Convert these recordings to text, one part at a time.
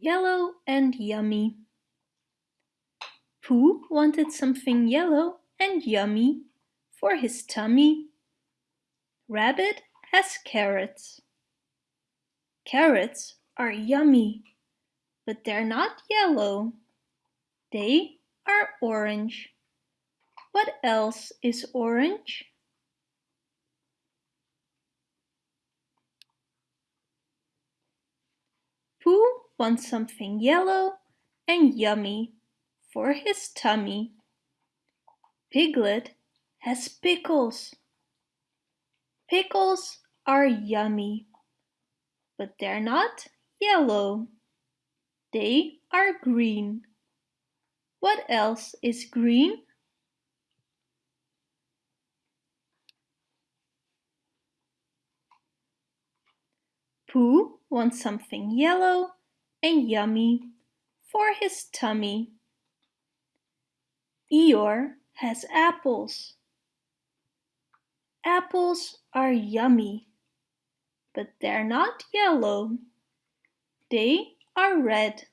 Yellow and yummy. Pooh wanted something yellow and yummy for his tummy. Rabbit has carrots. Carrots are yummy, but they're not yellow. They are orange. What else is orange? Pooh wants something yellow and yummy for his tummy. Piglet has pickles. Pickles are yummy, but they're not yellow. They are green. What else is green? Pooh wants something yellow and yummy for his tummy. Eeyore has apples. Apples are yummy, but they're not yellow. They are red.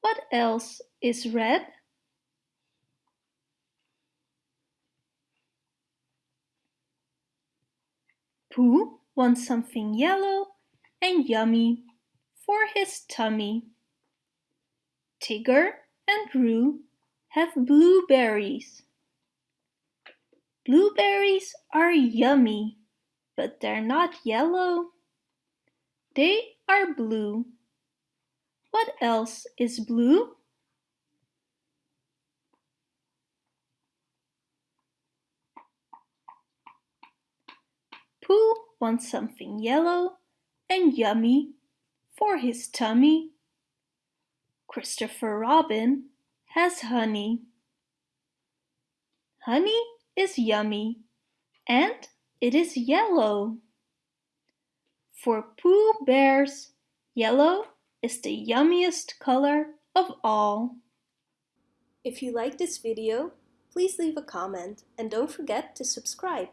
What else is red? Pooh wants something yellow and yummy for his tummy. Tigger and Roo have blueberries. Blueberries are yummy, but they're not yellow. They are blue. What else is blue? Pooh wants something yellow and yummy for his tummy. Christopher Robin has honey. Honey is yummy and it is yellow. For Pooh Bears, yellow is the yummiest color of all. If you like this video, please leave a comment and don't forget to subscribe.